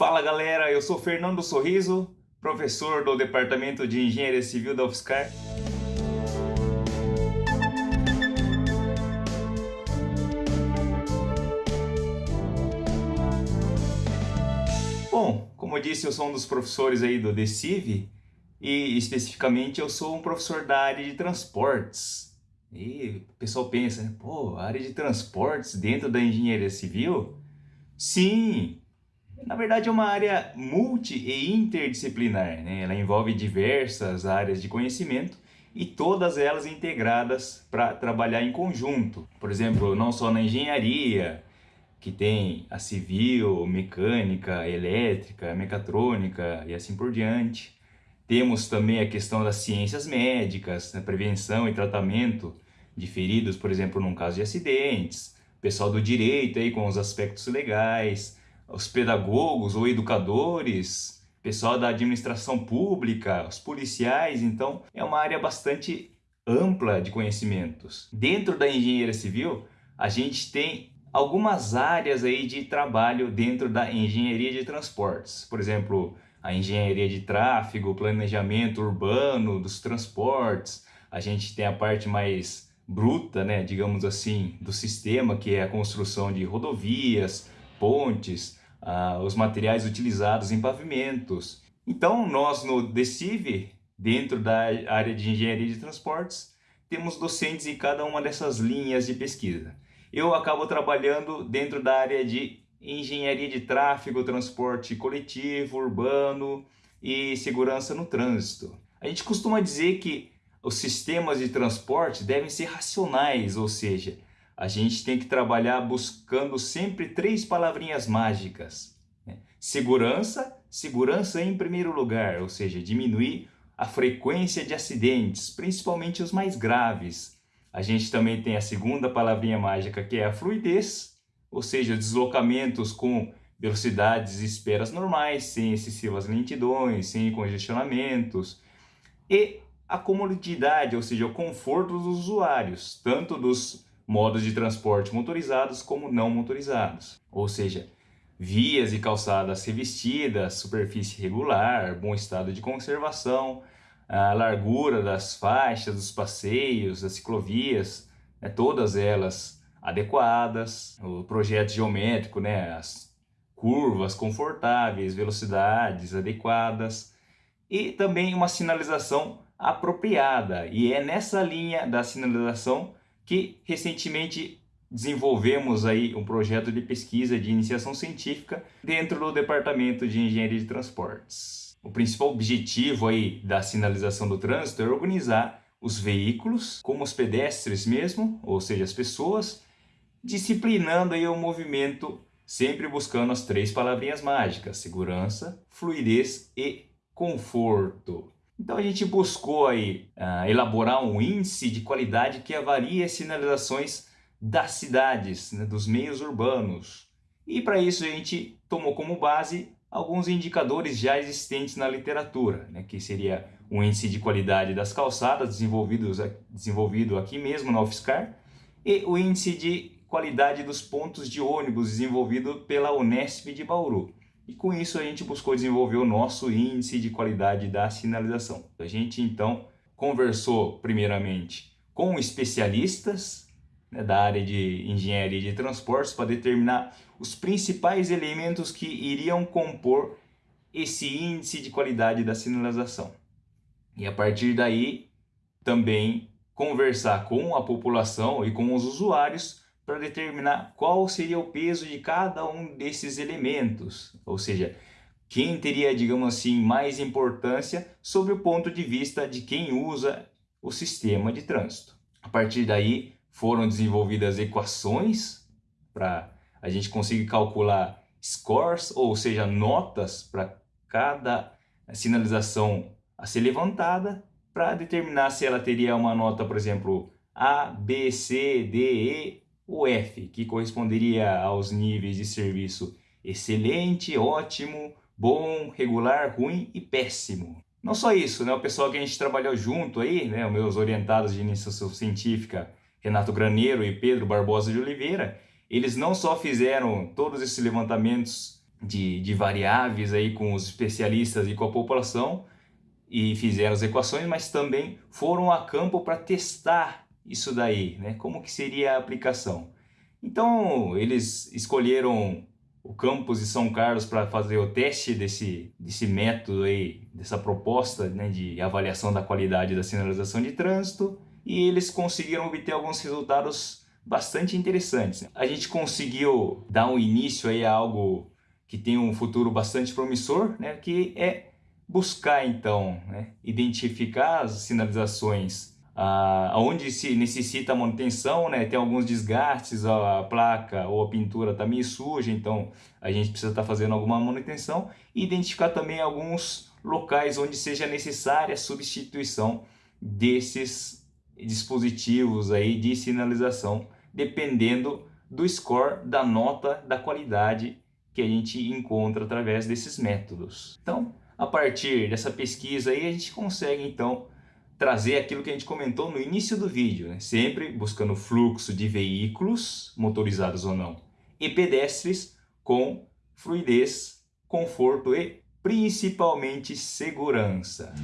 Fala galera, eu sou Fernando Sorriso, professor do Departamento de Engenharia Civil da UFSCar. Bom, como eu disse, eu sou um dos professores aí do DECIV e especificamente eu sou um professor da área de transportes. E o pessoal pensa, né? pô, área de transportes dentro da engenharia civil? Sim, na verdade é uma área multi e interdisciplinar, né? ela envolve diversas áreas de conhecimento e todas elas integradas para trabalhar em conjunto. Por exemplo, não só na engenharia, que tem a civil, mecânica, elétrica, mecatrônica e assim por diante. Temos também a questão das ciências médicas, né? prevenção e tratamento de feridos, por exemplo, num caso de acidentes. Pessoal do direito aí com os aspectos legais, os pedagogos ou educadores, pessoal da administração pública, os policiais, então é uma área bastante ampla de conhecimentos. Dentro da engenharia civil, a gente tem algumas áreas aí de trabalho dentro da engenharia de transportes. Por exemplo, a engenharia de tráfego, planejamento urbano dos transportes. A gente tem a parte mais bruta, né, digamos assim, do sistema, que é a construção de rodovias, pontes, ah, os materiais utilizados em pavimentos. Então, nós no DECIV, dentro da área de engenharia de transportes, temos docentes em cada uma dessas linhas de pesquisa. Eu acabo trabalhando dentro da área de engenharia de tráfego, transporte coletivo, urbano e segurança no trânsito. A gente costuma dizer que os sistemas de transporte devem ser racionais, ou seja, a gente tem que trabalhar buscando sempre três palavrinhas mágicas. Né? Segurança, segurança em primeiro lugar, ou seja, diminuir a frequência de acidentes, principalmente os mais graves. A gente também tem a segunda palavrinha mágica, que é a fluidez, ou seja, deslocamentos com velocidades e esperas normais, sem excessivas lentidões, sem congestionamentos. E a comodidade, ou seja, o conforto dos usuários, tanto dos modos de transporte motorizados como não motorizados, ou seja, vias e calçadas revestidas, superfície regular, bom estado de conservação, a largura das faixas, dos passeios, das ciclovias, né, todas elas adequadas, o projeto geométrico, né, as curvas confortáveis, velocidades adequadas e também uma sinalização apropriada. E é nessa linha da sinalização que recentemente desenvolvemos aí um projeto de pesquisa de iniciação científica dentro do Departamento de Engenharia de Transportes. O principal objetivo aí da sinalização do trânsito é organizar os veículos, como os pedestres mesmo, ou seja, as pessoas, disciplinando aí o movimento, sempre buscando as três palavrinhas mágicas, segurança, fluidez e conforto. Então a gente buscou aí uh, elaborar um índice de qualidade que avalie as sinalizações das cidades, né, dos meios urbanos. E para isso a gente tomou como base alguns indicadores já existentes na literatura, né, que seria o índice de qualidade das calçadas desenvolvidos, desenvolvido aqui mesmo na UFSCar e o índice de qualidade dos pontos de ônibus desenvolvido pela Unesp de Bauru. E com isso a gente buscou desenvolver o nosso índice de qualidade da sinalização. A gente então conversou primeiramente com especialistas né, da área de engenharia de transportes para determinar os principais elementos que iriam compor esse índice de qualidade da sinalização. E a partir daí também conversar com a população e com os usuários para determinar qual seria o peso de cada um desses elementos, ou seja, quem teria, digamos assim, mais importância sobre o ponto de vista de quem usa o sistema de trânsito. A partir daí foram desenvolvidas equações para a gente conseguir calcular scores, ou seja, notas para cada sinalização a ser levantada para determinar se ela teria uma nota, por exemplo, A, B, C, D, E o F, que corresponderia aos níveis de serviço excelente, ótimo, bom, regular, ruim e péssimo. Não só isso, né? o pessoal que a gente trabalhou junto aí, né? os meus orientados de iniciação científica, Renato Graneiro e Pedro Barbosa de Oliveira, eles não só fizeram todos esses levantamentos de, de variáveis aí com os especialistas e com a população e fizeram as equações, mas também foram a campo para testar isso daí, né? Como que seria a aplicação. Então, eles escolheram o campus de São Carlos para fazer o teste desse, desse método aí, dessa proposta né, de avaliação da qualidade da sinalização de trânsito e eles conseguiram obter alguns resultados bastante interessantes. A gente conseguiu dar um início aí a algo que tem um futuro bastante promissor, né, que é buscar então né, identificar as sinalizações ah, onde se necessita manutenção, né, tem alguns desgastes, a placa ou a pintura está meio suja, então a gente precisa estar tá fazendo alguma manutenção e identificar também alguns locais onde seja necessária a substituição desses dispositivos aí de sinalização, dependendo do score, da nota, da qualidade que a gente encontra através desses métodos. Então, a partir dessa pesquisa aí, a gente consegue então trazer aquilo que a gente comentou no início do vídeo, né? sempre buscando fluxo de veículos, motorizados ou não, e pedestres com fluidez, conforto e principalmente segurança.